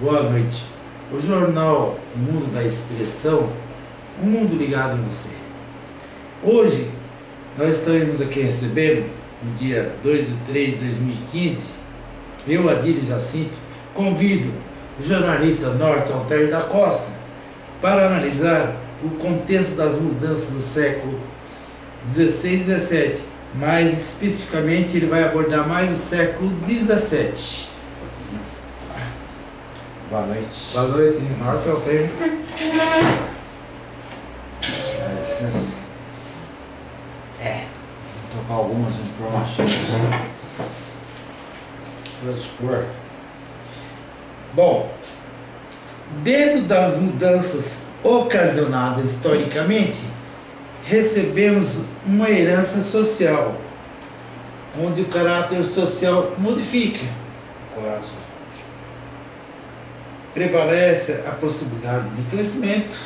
boa noite. O jornal Mundo da Expressão, um mundo ligado em você. Hoje, nós estaremos aqui recebendo, no dia 2 de 3 de 2015, eu, Adílio Jacinto, convido o jornalista Norton Alter da Costa para analisar o contexto das mudanças do século 16 e 17. Mais especificamente, ele vai abordar mais o século 17. Boa noite. Boa noite, Norton Alter. É, vou tocar algumas informações para expor. Bom, dentro das mudanças ocasionadas historicamente, recebemos uma herança social, onde o caráter social modifica. Coração. Prevalece a possibilidade de crescimento,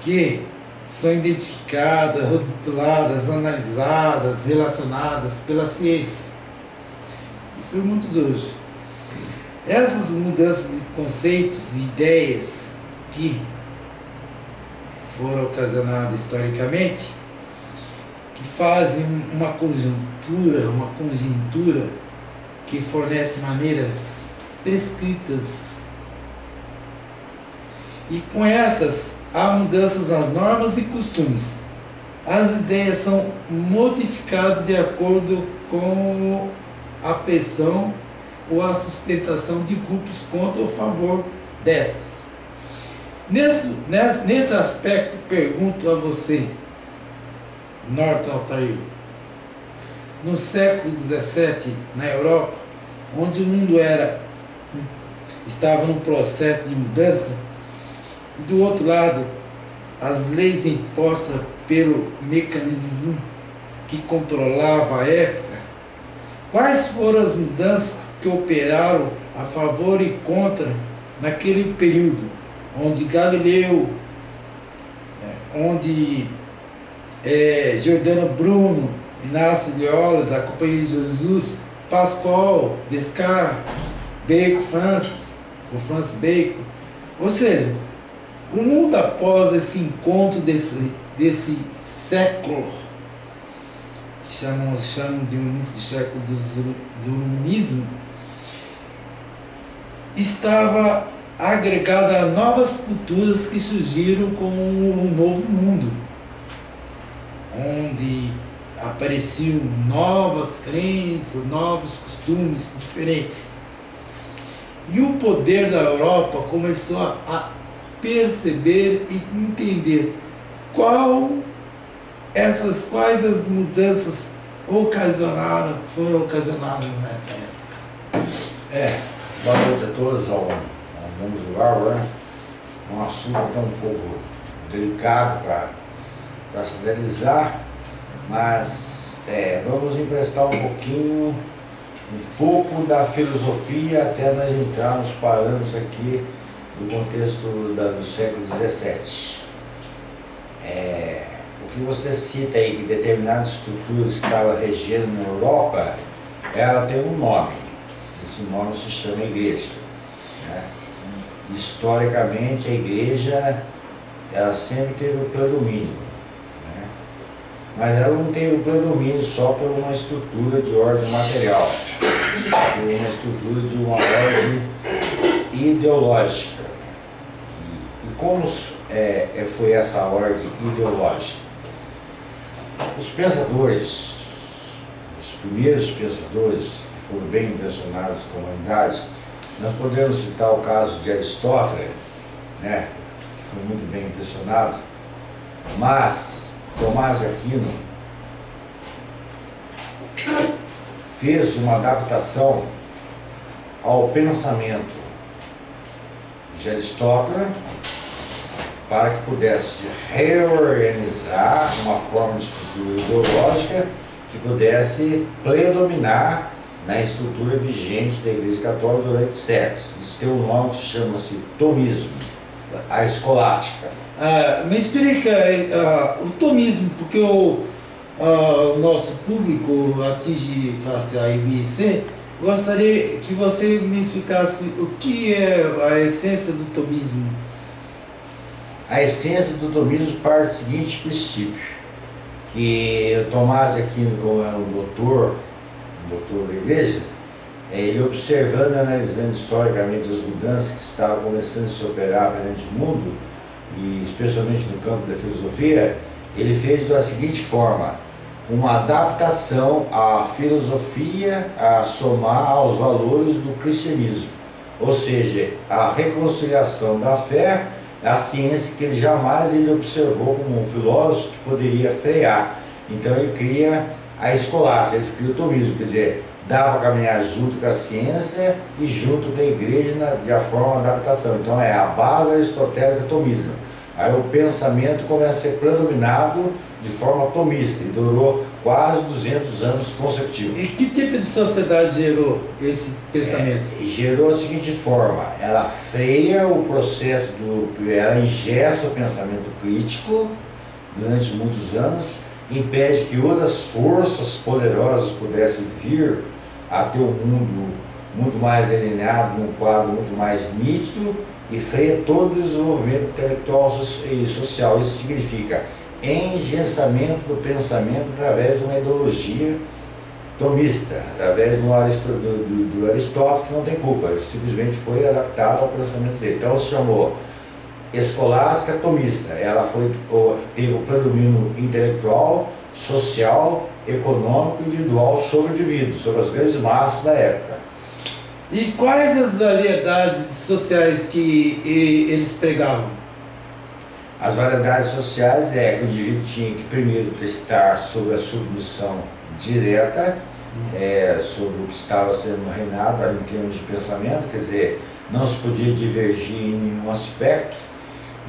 que são identificadas, rotuladas, analisadas, relacionadas pela ciência e por muitos hoje. Essas mudanças de conceitos e ideias que foram ocasionadas historicamente, que fazem uma conjuntura, uma conjuntura que fornece maneiras prescritas. E com estas há mudanças nas normas e costumes. As ideias são modificadas de acordo com a pressão ou a sustentação de grupos contra ou a favor destas. Nesse, nesse aspecto, pergunto a você, Norton Altair, no século XVII, na Europa, onde o mundo era, estava num processo de mudança, e do outro lado, as leis impostas pelo mecanismo que controlava a época, quais foram as mudanças que operaram a favor e contra naquele período, onde Galileu, é, onde é, Giordano Bruno, Inácio Loyola, da Companhia de Jesus, Pascoal, Descartes, Bacon, Francis, o Francis Bacon, ou seja, o mundo após esse encontro desse, desse século, que chamam, chamam de um de século do, do iluminismo, estava agregada a novas culturas que surgiram com o novo mundo, onde apareciam novas crenças, novos costumes diferentes. E o poder da Europa começou a perceber e entender qual essas quais as mudanças ocasionaram, foram ocasionadas nessa época. É, boa noite a todos ao, ao mundo do Lauro, né? Um assunto até um pouco delicado para se analisar, mas é, vamos emprestar um pouquinho, um pouco da filosofia até nós entrarmos parando aqui do contexto da, do século XVII. É, o que você cita aí, que determinadas estruturas estavam regendo na Europa, ela tem um nome. Esse nome se chama igreja. Né? Historicamente, a igreja ela sempre teve o predomínio. Mas ela não tem o predomínio só por uma estrutura de ordem material, por uma estrutura de uma ordem ideológica como é, é, foi essa ordem ideológica? Os pensadores, os primeiros pensadores que foram bem impressionados com a humanidade, nós podemos citar o caso de Aristóteles, né, que foi muito bem impressionado, mas Tomás Aquino fez uma adaptação ao pensamento de Aristóteles para que pudesse reorganizar uma forma de estrutura ideológica que pudesse predominar na estrutura vigente da Igreja Católica durante séculos. Isso tem um nome que chama-se tomismo, a escolástica. Ah, me explica ah, o tomismo, porque o, ah, o nosso público atinge classe A e B e C, Gostaria que você me explicasse o que é a essência do tomismo. A essência do tomismo parte do seguinte princípio, que Tomás Aquino, como era um doutor, um doutor da igreja, é, ele observando e analisando historicamente as mudanças que estavam começando a se operar perante o mundo, e especialmente no campo da filosofia, ele fez da seguinte forma, uma adaptação à filosofia a somar aos valores do cristianismo, ou seja, a reconciliação da fé, a ciência que ele jamais ele observou como um filósofo que poderia frear. Então ele cria a escolástica, ele cria o tomismo, quer dizer, dá para caminhar junto com a ciência e junto com a igreja na, de a forma de adaptação. Então é a base aristotélica do tomismo. Aí o pensamento começa a ser predominado de forma tomista e durou quase 200 anos consecutivos. E que tipo de sociedade gerou esse pensamento? É, gerou a seguinte forma, ela freia o processo, do, ela ingessa o pensamento crítico durante muitos anos, impede que outras forças poderosas pudessem vir a ter um mundo muito mais delineado, num quadro muito mais nítido e freia todo o desenvolvimento intelectual e social. Isso significa engessamento do pensamento através de uma ideologia tomista, através do, do, do, Aristóteles, que não tem culpa, ele simplesmente foi adaptado ao pensamento dele. Então se chamou escolástica tomista, ela foi, teve o predomínio intelectual, social, econômico e individual sobre o indivíduo, sobre as grandes massas da época. E quais as variedades sociais que eles pregavam? As variedades sociais é que o indivíduo tinha que primeiro testar sobre a submissão direta, é, sobre o que estava sendo reinado em termos de pensamento, quer dizer, não se podia divergir em nenhum aspecto,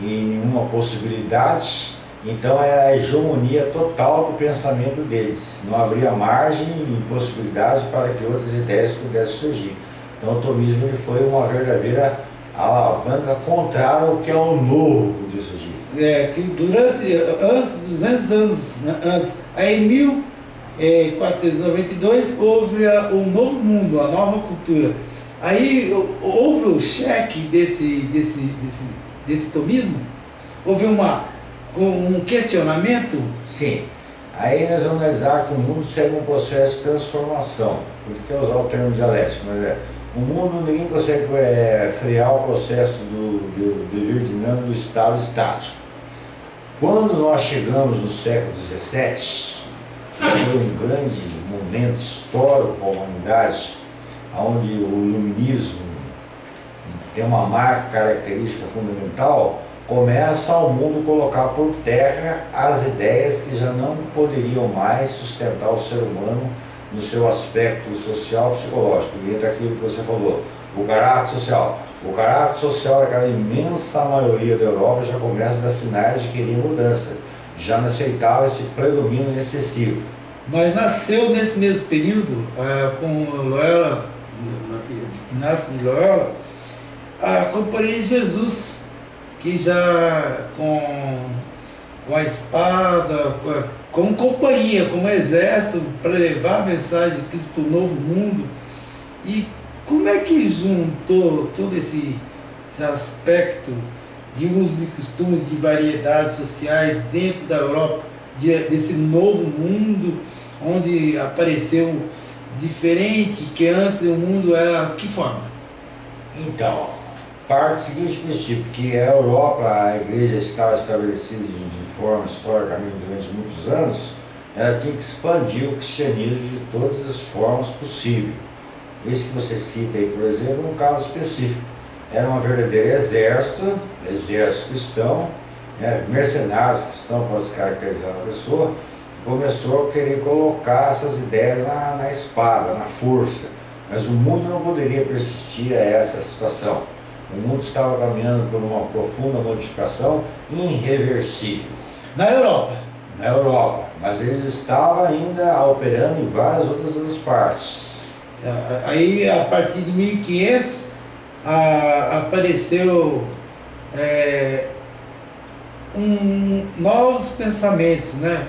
em nenhuma possibilidade, então é a hegemonia total do pensamento deles, não abria margem e possibilidade para que outras ideias pudessem surgir. Então o tomismo ele foi uma verdadeira alavanca contrária ao que é o novo podia surgir. É, que durante, antes, 200 anos né, antes, aí em 1492 é, houve a, o novo mundo, a nova cultura. Aí houve o cheque desse, desse, desse, desse tomismo, houve uma, um questionamento. Sim. Aí nós vamos analisar que o mundo segue um processo de transformação. Por isso que eu usar o termo dialético, mas é o mundo, ninguém consegue é, frear o processo do, do, do estado estático. Quando nós chegamos no século XVII, foi um grande momento histórico para a humanidade, onde o iluminismo tem uma marca característica fundamental, começa o mundo colocar por terra as ideias que já não poderiam mais sustentar o ser humano no seu aspecto social psicológico. E entra aquilo que você falou, o caráter social. O caráter social daquela imensa maioria da Europa já começa a dar sinais de querer mudança. Já não aceitava esse predomínio excessivo. Mas nasceu nesse mesmo período, é, com Loyola, Inácio de Loyola, a Companhia de Jesus, que já com, com a espada, com a, como companhia, como exército, para levar a mensagem de Cristo para o novo mundo. E como é que juntou todo esse, esse aspecto de usos e costumes de variedades sociais dentro da Europa, de, desse novo mundo, onde apareceu diferente que antes o mundo era que forma? Então, parte do seguinte princípio, que a Europa, a igreja estava estabelecida de, forma historicamente durante muitos anos, ela tinha que expandir o cristianismo de todas as formas possíveis. Esse que você cita aí, por exemplo, é um caso específico. Era um verdadeiro exército, exército cristão, né, mercenários cristãos, pode se caracterizar a pessoa, que começou a querer colocar essas ideias na, na espada, na força. Mas o mundo não poderia persistir a essa situação. O mundo estava caminhando por uma profunda modificação irreversível. Na Europa? Na Europa, mas eles estavam ainda operando em várias outras partes. Tá, aí, a partir de 1500, a, apareceu é, um, novos pensamentos, né?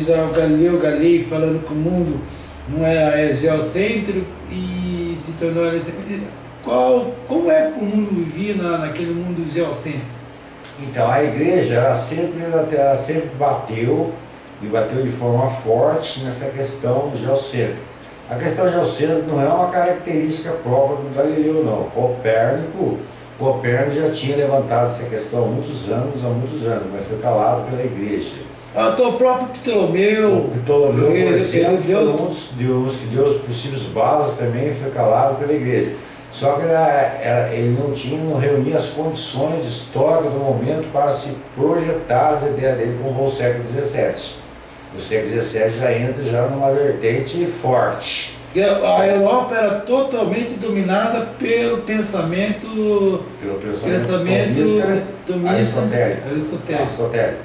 Já o Galileu Galilei falando que o mundo não é, é geocêntrico e se tornou qual como é que o mundo vivia na, naquele mundo geocêntrico? Então a igreja sempre, ela sempre bateu e bateu de forma forte nessa questão geocêntrica. A questão geocêntrica não é uma característica própria do Galileu não. Copérnico, Copérnico já tinha levantado essa questão há muitos anos, há muitos anos, mas foi calado pela igreja. Ah, então o próprio Ptolomeu. O Ptolomeu, por exemplo, ele deu... foi um dos deuses que deu os possíveis bases também foi calado pela igreja. Só que ele não tinha, não reunia as condições históricas do momento para se projetar as ideias dele como o século XVII. O século XVII já entra já numa vertente forte. A Europa era totalmente dominada pelo pensamento, pelo pensamento, pensamento aristotélico. aristotélico. aristotélico.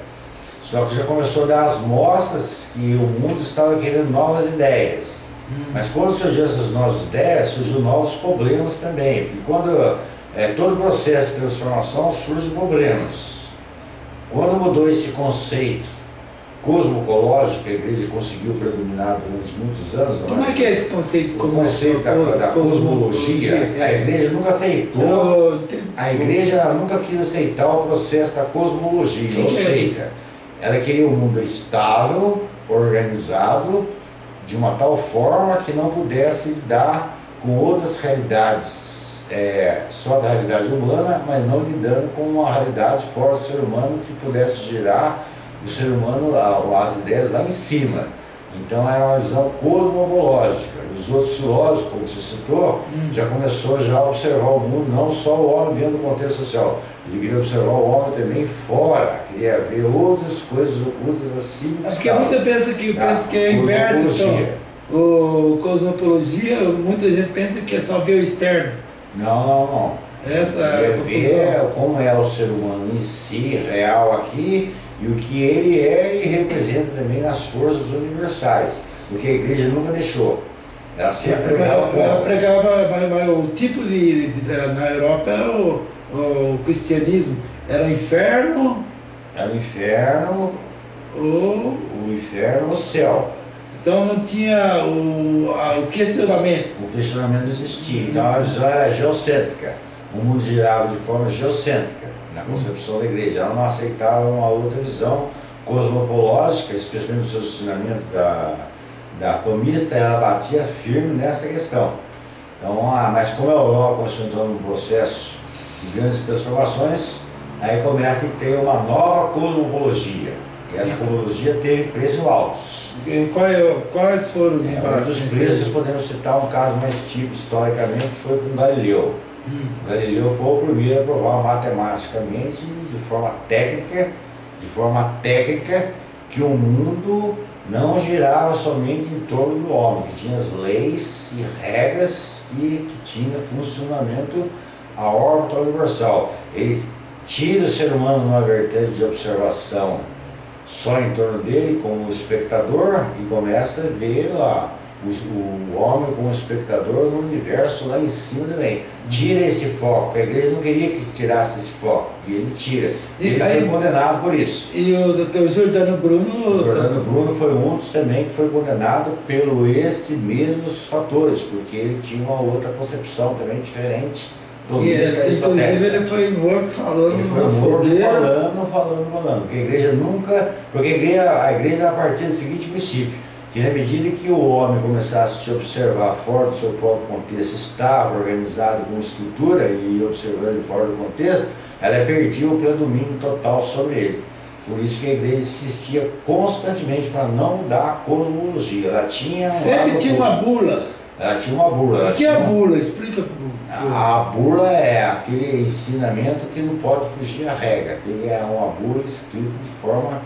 Só que já começou a dar as mostras que o mundo estava querendo novas ideias. Hum. Mas quando surgiu essas novas ideias, surgiu novos problemas também. Porque quando é, todo processo de transformação surge problemas. Quando mudou esse conceito cosmocológico que a igreja conseguiu predominar durante muitos anos. Como é que é esse conceito? O conceito da, da cosmologia, é. a igreja nunca aceitou, a igreja nunca quis aceitar o processo da cosmologia, ou seja, ela queria um mundo estável, organizado, de uma tal forma que não pudesse lidar com outras realidades, é, só da realidade humana, mas não lidando com uma realidade fora do ser humano que pudesse gerar o ser humano, as ideias lá em cima. Então era uma visão cosmológica. Os outros filósofos, como você citou, hum. já começou já a observar o mundo, não só o homem dentro do contexto social. Ele queria observar o homem também fora, queria ver outras coisas ocultas assim. Acho que muita pensa que, pensa que é inverso. Então, o cosmologia, muita gente pensa que é só ver o externo. Não, não, não. Essa é a ver como é o ser humano em si, real aqui, e o que ele é e representa também nas forças universais, o que a igreja nunca deixou. Ela sempre ela, ela pregava, mas, mas, o tipo de, de, na Europa era o, o cristianismo, era o inferno. Era o inferno, o, o inferno, o céu. Então não tinha o, a, o questionamento. O questionamento não existia. Então a visão era geocêntrica. O mundo girava de forma geocêntrica na concepção da igreja. Ela não aceitava uma outra visão cosmopológica, especialmente no seu ensinamento da, da atomista, ela batia firme nessa questão. Então, ah, mas como a Europa começou a entrar num processo de grandes transformações, aí começa a ter uma nova cosmopologia. E essa cosmologia teve preços altos. E qual, quais foram os embates? É, um dos preços, podemos citar um caso mais típico historicamente, foi com Galileu. Galileu foi o primeiro a provar matematicamente, de forma técnica, de forma técnica, que o mundo não girava somente em torno do homem, que tinha as leis e regras e que tinha funcionamento a órbita universal. Eles tiram o ser humano numa vertente de observação só em torno dele, como espectador, e começa a ver lá o, homem como espectador no universo lá em cima também. Tira esse foco. A igreja não queria que tirasse esse foco. E ele tira. E ele aí, foi condenado por isso. E o doutor Jordano Bruno. O Jordano Bruno foi um dos também que foi condenado pelo esses mesmos fatores, porque ele tinha uma outra concepção também diferente. Do inclusive ele foi morto falando ele foi morto falando, falando, falando. Porque a igreja nunca. Porque a igreja, a igreja a partir do seguinte princípio que na medida que o homem começasse a se observar fora do seu próprio contexto, estava organizado com estrutura e observando fora do contexto, ela perdia o predomínio total sobre ele. Por isso que a igreja insistia constantemente para não mudar a cosmologia. Ela tinha. Sempre tinha uma bula. Ela tinha uma bula. O que é a bula? Explica a, a bula é aquele ensinamento que não pode fugir à regra. Tem é uma bula escrita de forma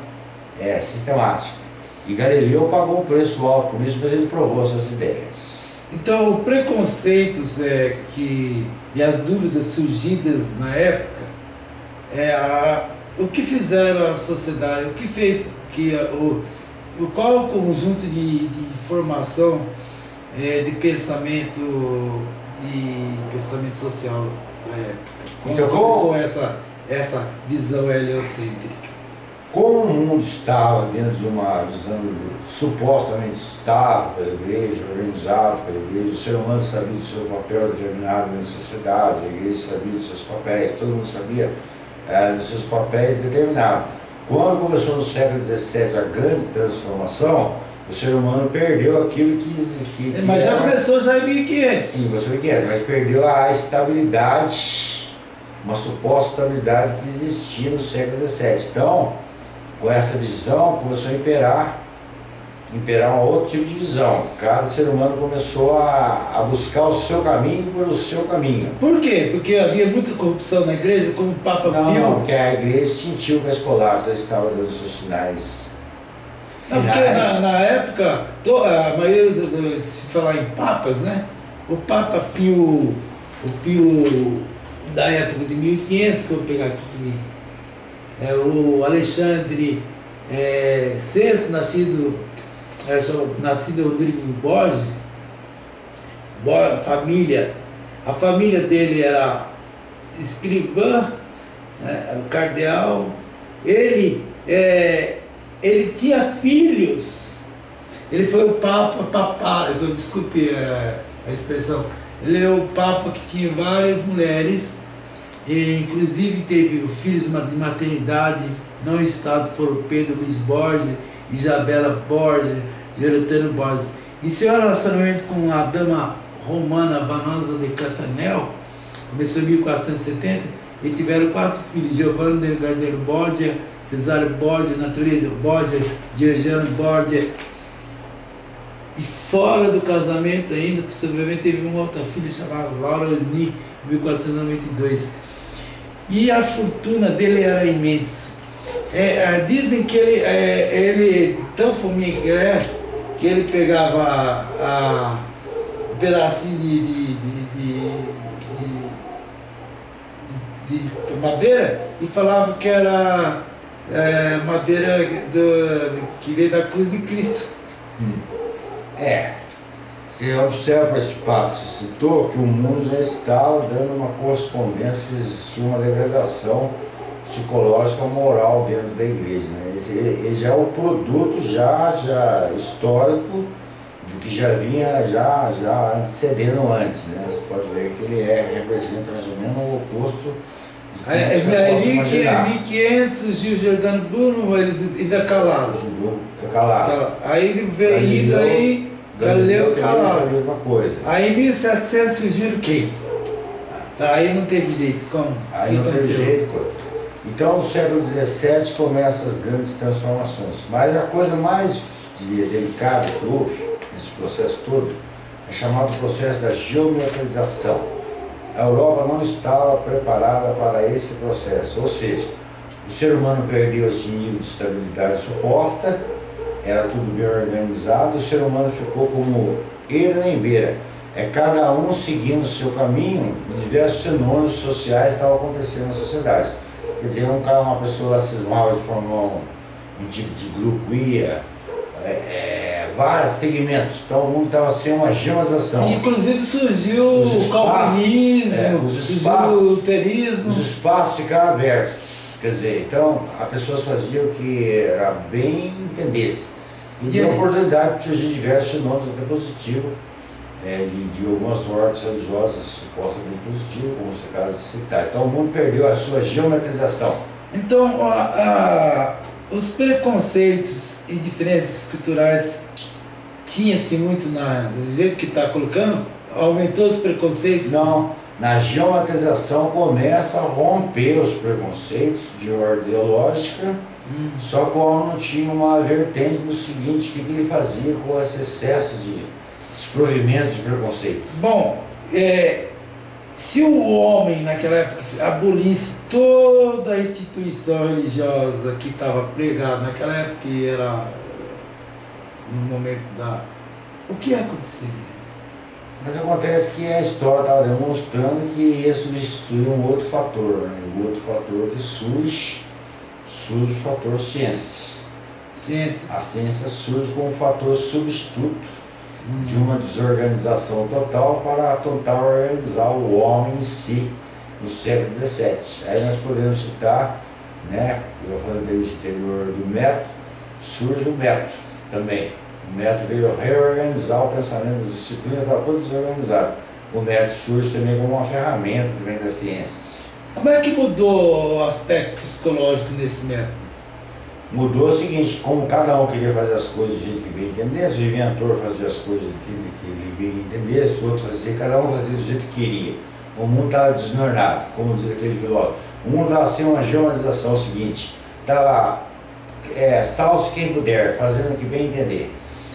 é, sistemática. E Galileu pagou um preço alto por isso, mas ele provou suas ideias. Então, preconceitos é, que, e as dúvidas surgidas na época, é, a, o que fizeram a sociedade, o que fez que o, o, qual o conjunto de, de informação é, de pensamento de pensamento social da época? Quando então, começou essa, essa visão heliocêntrica? Como o mundo estava dentro de uma visão supostamente estável pela igreja, organizado pela igreja, o ser humano sabia do seu papel determinado na sociedade, a igreja sabia dos seus papéis, todo mundo sabia é, dos seus papéis determinados. Quando começou no século XVII a grande transformação, o ser humano perdeu aquilo que. que, que mas já era, começou já em 1500. Sim, começou em 1500, mas perdeu a estabilidade, uma suposta estabilidade que existia no século XVII. Então, com essa visão, começou a imperar imperar um outro tipo de visão. Cada ser humano começou a, a buscar o seu caminho pelo seu caminho. Por quê? Porque havia muita corrupção na igreja, como o Papa não, Pio? Não, porque a igreja sentiu que a escolástica estava dando seus sinais. Não, porque na, na época, a maioria, do, se falar em papas, né? O Papa Pio, o Pio da época de 1500, que eu vou pegar aqui, é, o Alexandre é, VI, nascido é, nascido Rodrigo Borges, família, a família dele era escrivã, né, cardeal, ele, é, ele tinha filhos, ele foi o Papa, papá, desculpe a, a expressão, ele é o Papa que tinha várias mulheres, e inclusive teve filhos de maternidade, não estado, foram Pedro Luiz Borges, Isabela Borges, Geretano Borges. E seu relacionamento com a dama romana Vanosa de Catanel começou em 1470 e tiveram quatro filhos, Giovanni Delgadeiro Borgia, Cesário Borgia, Natureza Borgia, Giorgiano Borgia. E fora do casamento ainda, possivelmente teve uma outra filha chamada Laura Osni, em 1492. E a fortuna dele era imensa. É, é, dizem que ele, é, ele tão que é, que ele pegava a, a, um pedacinho de, de, de, de, madeira e falava que era é, madeira do, que veio da cruz de Cristo. Hum. É. Você observa esse fato que você citou, que o mundo já estava dando uma correspondência, uma degradação psicológica moral dentro da igreja. Né? Ele, já é o produto já, já histórico do que já vinha já, já antecedendo antes. Né? Você pode ver que ele é, representa mais ou menos o oposto é, é, 1500 surgiu Giordano Bruno, eles ainda calaram. Calaram. Aí ele veio indo aí, Galileu calaram. mesma coisa. Aí em 1700 surgiu quem? Tá, aí não teve jeito, como? Aí não teve jeito, então, no século XVII começam as grandes transformações. Mas a coisa mais delicada que houve nesse processo todo é chamado processo da geometrização. A Europa não estava preparada para esse processo, ou seja, o ser humano perdeu esse nível de estabilidade suposta, era tudo bem organizado, o ser humano ficou como eira nem beira. É cada um seguindo o seu caminho, diversos fenômenos sociais estavam acontecendo na sociedade. Quer dizer, um cara, uma pessoa cismava de formar um, um tipo de grupo, ia, é, é, vários segmentos. Então o mundo estava sem uma geoização. Inclusive surgiu o calvinismo, é, os espaços, o luterismo. Os espaços ficaram abertos. Quer dizer, então as pessoas faziam o que era bem entendesse. E deu oportunidade para surgir diversos fenômenos até positivos é, de, de algumas ordens religiosas supostamente positivas, como acaba de citar. Então o mundo perdeu a sua geometrização. Então, a, a, os preconceitos e diferenças culturais tinha-se muito na, do jeito que está colocando? Aumentou os preconceitos? Não. Na geometrização começa a romper os preconceitos de ordem ideológica, hum. só que o não tinha uma vertente do seguinte, o que, que ele fazia com esse excesso de desprovimentos de preconceitos? Bom, é, se o homem naquela época abolisse toda a instituição religiosa que estava pregada naquela época, que era no momento da. O que aconteceria? Mas acontece que a história estava demonstrando que ia substituir um outro fator, né? o outro fator que surge, surge o fator ciência. Ciência. A ciência surge como um fator substituto de uma desorganização total para tentar organizar o homem em si no século XVII. Aí nós podemos citar né? Eu falei do exterior do método, surge o método também. O método veio reorganizar o pensamento, as disciplinas estavam todas desorganizadas. O método surge também como uma ferramenta vem da ciência. Como é que mudou o aspecto psicológico nesse método? Mudou o seguinte, como cada um queria fazer as coisas do jeito que bem entendesse, o inventor fazia as coisas do que, que ele bem entendesse, o outro fazia, cada um fazia do jeito que queria. O mundo estava desnornado, como diz aquele filósofo. O mundo estava sem uma geomatização, é o seguinte, estava é, salve quem puder, fazendo o que bem entender.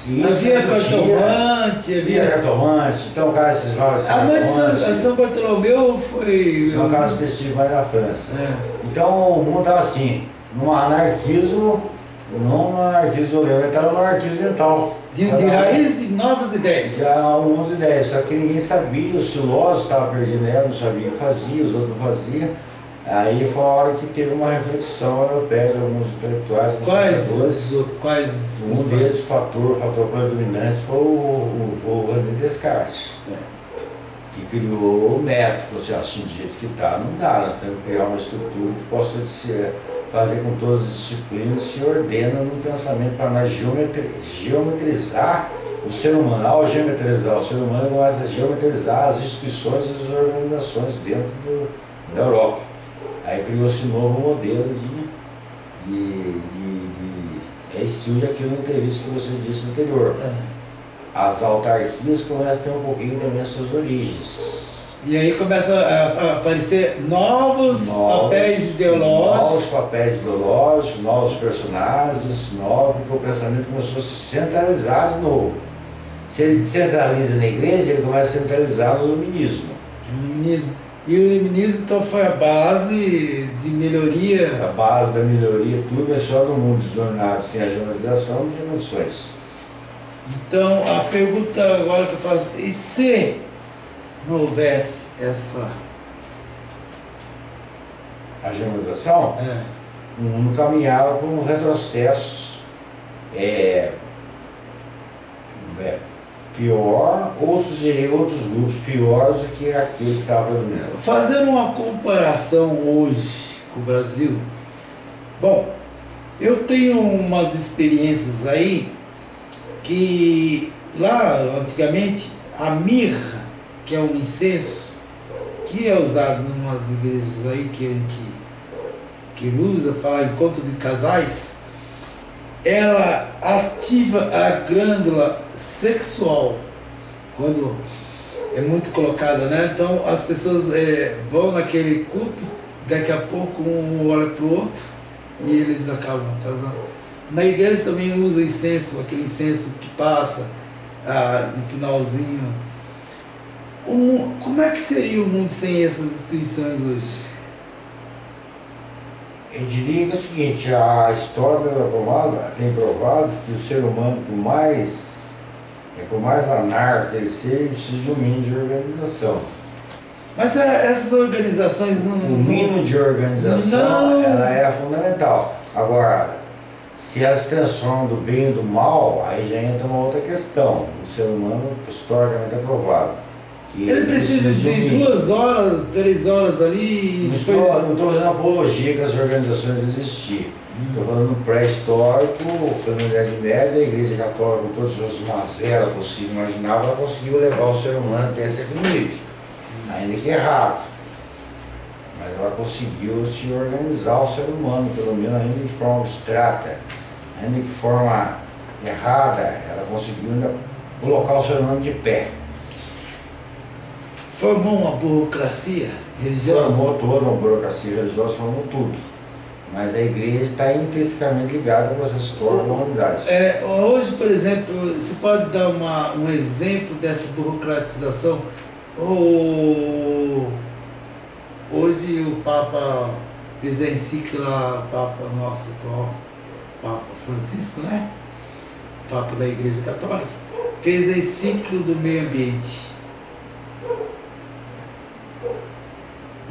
Havia cartomante, havia... cartomante, então cara, esses vários... A mãe de São, São Bartolomeu foi... São casos específicos mais na França. É. Então o mundo estava assim, num anarquismo, não no anarquismo violento, estava no anarquismo mental. De, de raiz de novas ideias. De algumas ideias, só que ninguém sabia, os filósofos estavam perdendo ela, não sabiam fazia, os outros não faziam. Aí foi a hora que teve uma reflexão europeia de alguns intelectuais, alguns quais. Quais? Um deles, o fator, fator predominante, foi o, o, o René Descartes. Certo. Que criou o método, falou assim, assim, do jeito que está, não dá, nós temos que criar uma estrutura que possa ser, fazer com todas as disciplinas se ordena no pensamento para nós geometri, geometrizar o ser humano. Ao geometrizar o ser humano, nós geometrizar as instituições e as organizações dentro do, da Europa. Aí criou-se um novo modelo de, de, de, de é surge aquilo na entrevista que você disse anterior. É. As autarquias começam a ter um pouquinho também as suas origens. E aí começa a aparecer novos, novos papéis ideológicos. Novos papéis ideológicos, novos personagens, novos, porque o pensamento começou a se centralizar de novo. Se ele centraliza na igreja, ele começa a centralizar no iluminismo. Iluminismo. E o iluminismo então foi a base de melhoria. A base da melhoria, tudo é só no mundo desnornado, sem a generalização de emoções. Então a pergunta agora que eu faço, e se não houvesse essa. A generalização? É. O mundo caminhava por um retrocesso é, é, pior ou sugerir outros grupos piores do que aquele que estava predominando. Fazendo uma comparação hoje com o Brasil, bom, eu tenho umas experiências aí que lá antigamente a mirra, que é um incenso, que é usado em umas igrejas aí que a gente que usa, fala encontro de casais, ela ativa a glândula sexual quando é muito colocada, né? Então as pessoas é, vão naquele culto, daqui a pouco um olha para o outro e eles acabam casando. Na igreja também usa incenso, aquele incenso que passa ah, no finalzinho. Um, como é que seria o mundo sem essas instituições hoje? Eu diria é o seguinte, a história da pomada tem provado que o ser humano, por mais, é, por mais anarco que ele seja, precisa de um mínimo de organização. Mas é, essas organizações não. O mínimo de organização ela é fundamental. Agora, se elas se transformam do bem e do mal, aí já entra uma outra questão. O ser humano historicamente é provado ele precisa de duas horas, três horas ali. Não estou, não estou fazendo apologia que as organizações existiam. Estou falando pré-histórico, pela Idade Média, a Igreja Católica, com todas as mazelas possíveis imagináveis, ela conseguiu levar o ser humano até esse nível. Ainda que errado. Mas ela conseguiu se organizar o ser humano, pelo menos ainda de forma abstrata, ainda de forma errada, ela conseguiu ainda colocar o ser humano de pé formou uma burocracia religiosa? Formou toda uma burocracia religiosa, formou tudo. Mas a igreja está intrinsecamente ligada com essa história da humanidade. É, hoje, por exemplo, você pode dar uma, um exemplo dessa burocratização? O, hoje o Papa fez a encíclica, Papa nosso atual, Papa Francisco, né? Papa da Igreja Católica, fez a encíclica do meio ambiente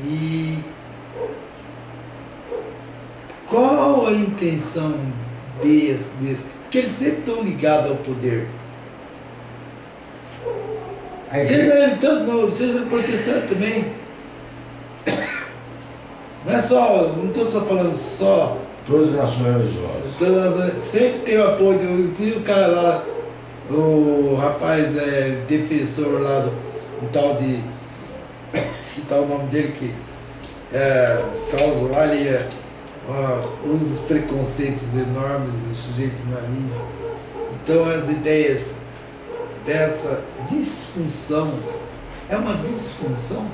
E qual a intenção desse, desse? Porque eles sempre estão ligados ao poder. Seja ele tanto novo, seja ele protestante também. Não é só, não estou só falando só. Todas as nações religiosas. Todas, sempre tem o apoio, inclusive o cara lá, o rapaz é defensor lá do um tal de. Citar o nome dele que é, as causas lá, ele é, uh, usa os preconceitos enormes do sujeito é livre. Então as ideias dessa disfunção é uma disfunção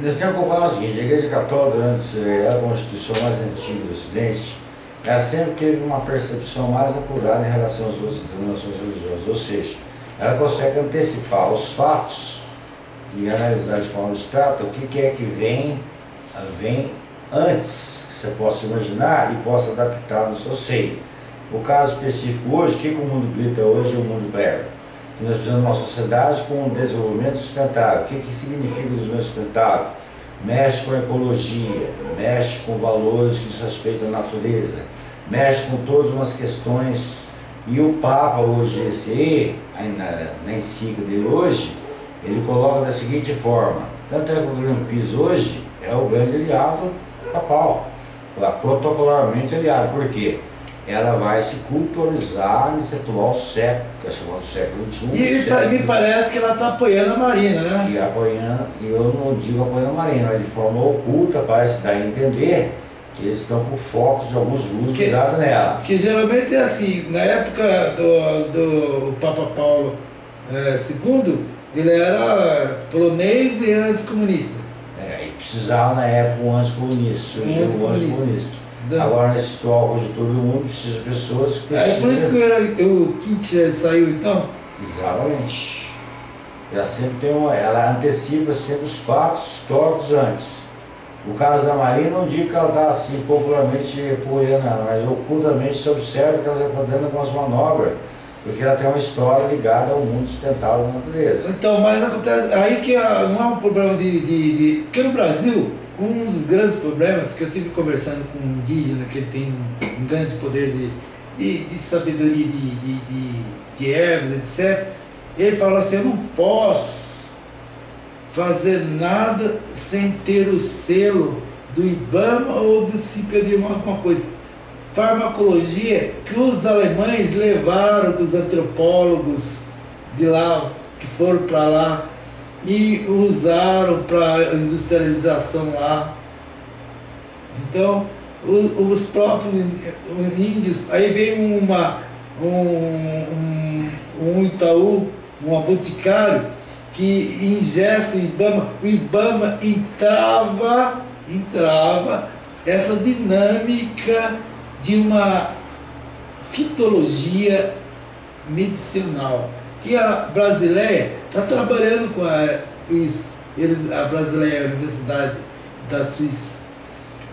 nós temos que comparar o seguinte, a Igreja Católica, durante é a constituição mais antiga do Ocidente, ela sempre teve uma percepção mais apurada em relação às outras denominações religiosas, ou seja, ela consegue antecipar os fatos e analisar de forma abstrata o que, é que vem, vem antes que você possa imaginar e possa adaptar no seu seio. O caso específico hoje, o que, que o mundo grita hoje e o mundo prega? que nós de uma sociedade com um desenvolvimento sustentável. O que, que significa desenvolvimento sustentável? Mexe com a ecologia, mexe com valores que diz respeito à natureza, mexe com todas umas questões. E o Papa hoje, esse aí, na, na encíclica dele hoje, ele coloca da seguinte forma, tanto é que o Greenpeace hoje é o grande aliado papal, protocolarmente aliado, por quê? ela vai se culturizar nesse atual século, que é chamado século XXI. E século me parece que ela está apoiando a Marina, né? E apoiando, e eu não digo apoiando a Marina, mas de forma oculta parece dar a entender que eles estão por foco de alguns que, dados nela. Que geralmente é assim, na época do, do Papa Paulo é, II, ele era polonês e anticomunista. É, e precisava na época um anticomunista, surgiu um anticomunista. Agora, nesse atual conjuntura do mundo, precisa de pessoas que precisam... É por isso que eu, o Kit saiu, então? Exatamente. Ela sempre tem uma... Ela antecipa sempre os fatos históricos antes. O caso da Maria não diz que ela está assim popularmente apoiando ela, mas ocultamente se observa que ela já está dando algumas manobras, porque ela tem uma história ligada ao mundo sustentável da natureza. Então, mas acontece aí que não é um problema de, de, de. Porque no Brasil, um dos grandes problemas que eu tive conversando com um indígena, que ele tem um, grande poder de, de, de sabedoria de, de, de, de ervas, etc. Ele falou assim, eu não posso fazer nada sem ter o selo do IBAMA ou do CIPEDIMA, alguma coisa. Farmacologia que os alemães levaram, os antropólogos de lá, que foram para lá, e usaram para industrialização lá. Então, os, os, próprios índios, aí vem uma, um, um, um Itaú, um boticário, que ingessa o Ibama, o Ibama entrava, entrava essa dinâmica de uma fitologia medicinal que a brasileira está trabalhando com a, eles, a brasileira Universidade da Suíça.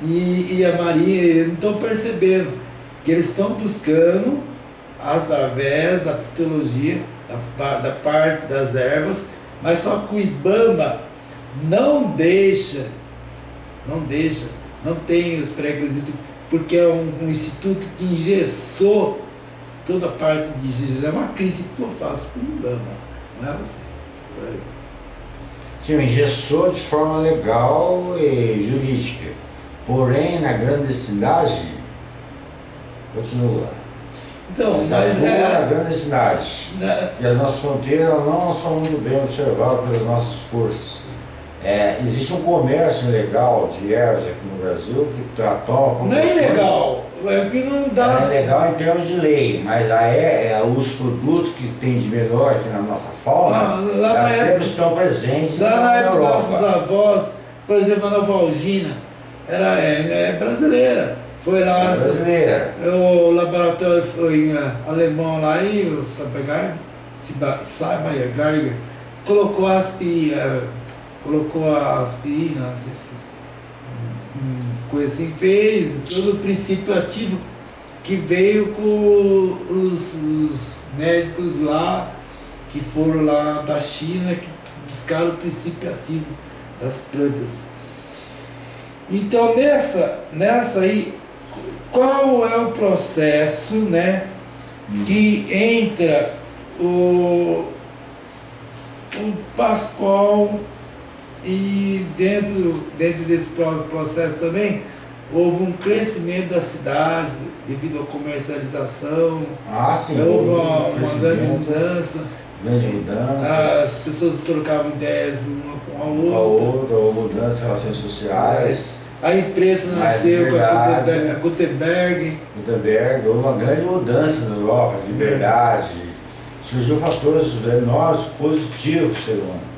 E, e a Maria estão percebendo que eles estão buscando através da fitologia, da, da parte das ervas, mas só que o IBAMA não deixa, não deixa, não tem os pré-requisitos, porque é um, um instituto que engessou toda a parte de Jesus. É uma crítica que eu faço para o Ibama, não é você. Sim, engessou de forma legal e jurídica. Porém, na grande cidade, continua. Então, mas, é... grande cidade. Na... E as nossas fronteiras não são muito bem observadas pelas nossas forças. É, existe um comércio ilegal de ervas aqui no Brasil que toma como. Não é ilegal, é que não dá. É legal em termos de lei, mas aí é, é, os produtos que tem de melhor aqui na nossa fauna ah, lá, sempre época, estão presentes lá na, época nossos avós, por exemplo, a Nova Algina, era, é, é brasileira. Foi lá, é brasileira. o laboratório foi em uh, alemão lá e o Sabagar, Sabagar, colocou as uh, colocou a aspirina, não sei se foi coisa assim, fez todo o princípio ativo que veio com os, os médicos lá, que foram lá da China, que buscaram o princípio ativo das plantas. Então nessa, nessa aí, qual é o processo né, que entra o, o Pascoal e dentro, dentro desse processo também houve um crescimento das cidades devido à comercialização. Ah, sim. Houve uma, uma grande mudança. Grande mudança. As pessoas trocavam ideias uma com a outra. a outra, ou mudança em relações sociais. A imprensa nasceu com a Gutenberg. Gutenberg, houve uma grande mudança na Europa, de liberdade. Surgiu fatores enormes positivos para o ser humano.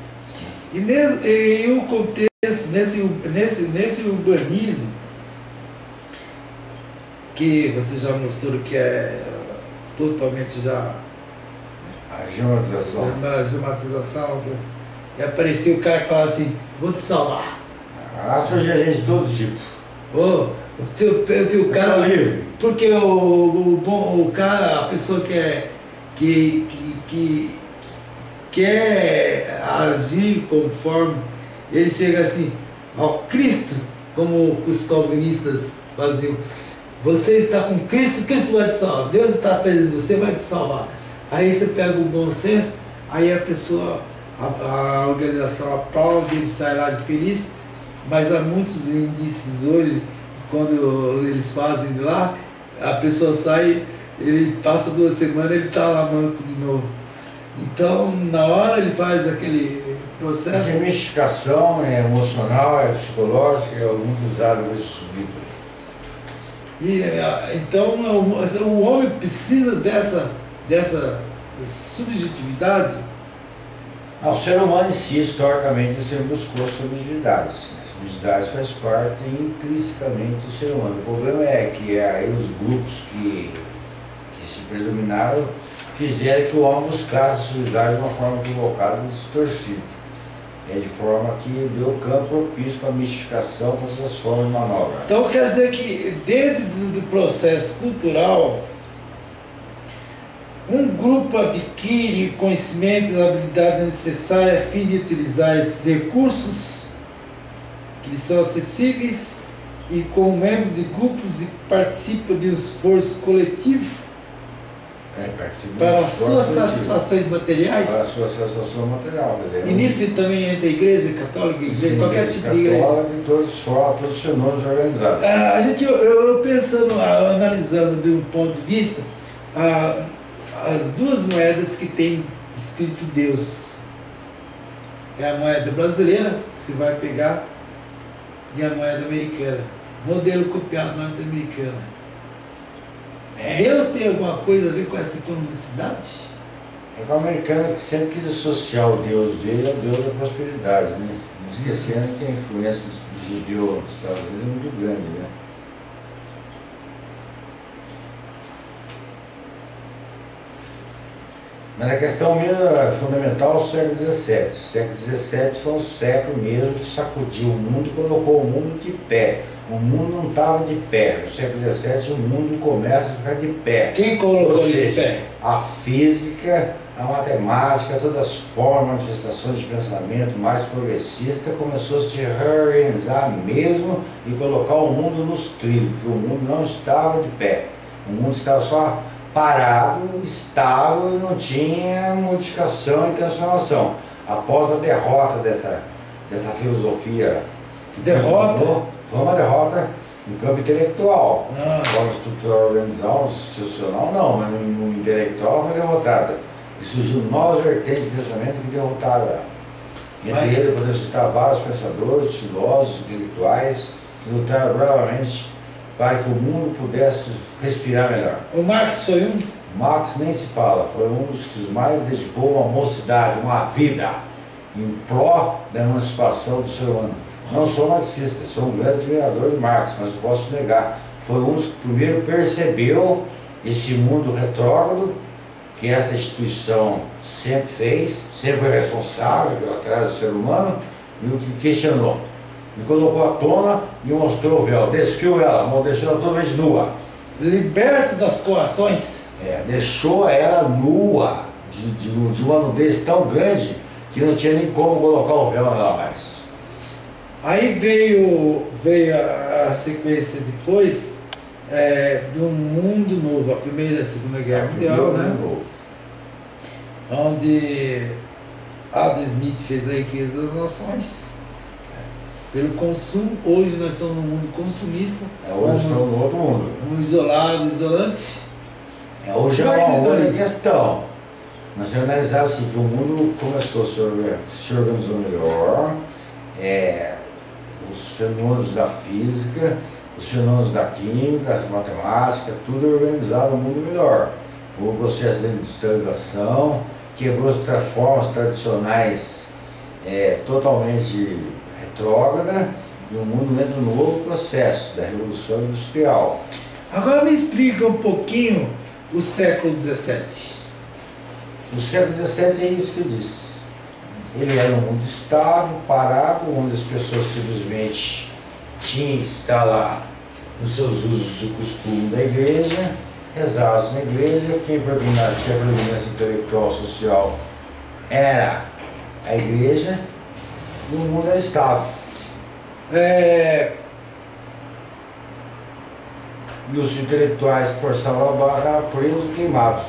E, nesse, e o contexto, nesse, nesse, nesse urbanismo, que você já mostrou que é totalmente já. A geomatização. A geomatização. E apareceu o cara que fala assim, vou te salvar. Ah, surgiu gente de todo tipo. Oh, o teu, o teu cara. Tá livre. Porque o, o, o, o cara, a pessoa que é. que, que, que quer agir conforme, ele chega assim, ó Cristo, como os calvinistas faziam. Você está com Cristo, Cristo vai te salvar. Deus está pedindo, você vai te salvar. Aí você pega o bom senso, aí a pessoa, a, a organização aplaude, ele sai lá de feliz, mas há muitos indícios hoje, quando eles fazem lá, a pessoa sai, ele passa duas semanas, ele está lá manco de novo. Então, na hora ele faz aquele processo. A mistificação é emocional, é psicológica, é muito usado nesse subir. E, é, então, o, o homem precisa dessa, dessa subjetividade. Não, o ser humano em si, historicamente, sempre buscou subjetividades. Subjetividades faz parte intrinsecamente do ser humano. O problema é que aí os grupos que, que se predominaram fizeram que o homem buscasse subjetividade de uma forma equivocada e distorcida. É de forma que deu campo propício para a mistificação, para outras formas de manobra. Então quer dizer que dentro do processo cultural, um grupo adquire conhecimentos e habilidades necessárias a fim de utilizar esses recursos que são acessíveis e como membro de grupos e participa de um esforço coletivo é, para as suas satisfações materiais? Para a sua satisfação material. Dizer, e nisso também entra a igreja católica, igreja, sim, qualquer tipo de igreja? Católica e todos os todos os fenômenos organizados. Ah, a gente, eu, eu pensando, ah, analisando de um ponto de vista, ah, as duas moedas que tem escrito Deus. É a moeda brasileira, que você vai pegar, e a moeda americana. Modelo copiado norte-americana. É. Deus tem alguma coisa a ver com essa economicidade? É que o americano que sempre quis associar o Deus dele ao Deus da prosperidade, né? Esquecendo que a influência do judeu nos Estados Unidos é muito grande, né? Mas a questão é fundamental é o século XVII. O século XVII foi um século mesmo que sacudiu o mundo e colocou o mundo de pé. O mundo não estava de pé. No século XVII o mundo começa a ficar de pé. Quem colocou Ou seja, de pé? A física, a matemática, todas as formas, manifestações de pensamento mais progressista começou a se reorganizar mesmo e colocar o mundo nos trilhos, porque o mundo não estava de pé. O mundo estava só parado, estável, não tinha modificação e transformação. Após a derrota dessa, dessa filosofia. Derrota? Foi uma derrota no campo intelectual. Ah. Forma estrutural organizacional, institucional, não, mas no, no intelectual foi derrotada. E surgiu novas vertentes de pensamento que derrotaram ela. Entre eles, podemos citar vários pensadores, filósofos, intelectuais, que lutaram bravamente para que o mundo pudesse respirar melhor. O Marx foi um? Marx nem se fala, foi um dos que mais dedicou uma mocidade, uma vida, em pró da emancipação do ser humano. Não sou marxista, sou um grande admirador de Marx, mas posso negar. Foi um dos que primeiro percebeu esse mundo retrógrado que essa instituição sempre fez, sempre foi responsável pelo atraso do ser humano e o que questionou me colocou à tona e mostrou o véu, despiu ela, deixou ela totalmente nua. Liberta das coações. É, deixou ela nua, de, de, de uma nudez tão grande que não tinha nem como colocar o véu nela mais. Aí veio, veio a, a sequência depois é, do Mundo Novo, a Primeira e a Segunda Guerra é, Mundial, né? Novo. Onde Adam Smith fez a riqueza das nações pelo consumo. Hoje nós estamos no mundo consumista. É, hoje estamos no outro mundo. Um isolado, isolante. É, hoje é uma outra questão. Nós temos que analisar assim, que o mundo começou a se, se organizar melhor, é, os fenômenos da física, os fenômenos da química, as matemáticas, tudo organizado no mundo melhor. O processo de industrialização quebrou as formas tradicionais é, totalmente retrógrada e o mundo entra no novo processo da Revolução Industrial. Agora me explica um pouquinho o século XVII. O século XVII é isso que eu disse. Ele era um mundo estável, parado, onde as pessoas simplesmente tinham que estar lá nos seus usos e costumes da igreja, rezados na igreja, quem predominava, tinha predominância intelectual social era a igreja, e o mundo era estável. É... E os intelectuais que forçavam a barra eram presos queimados.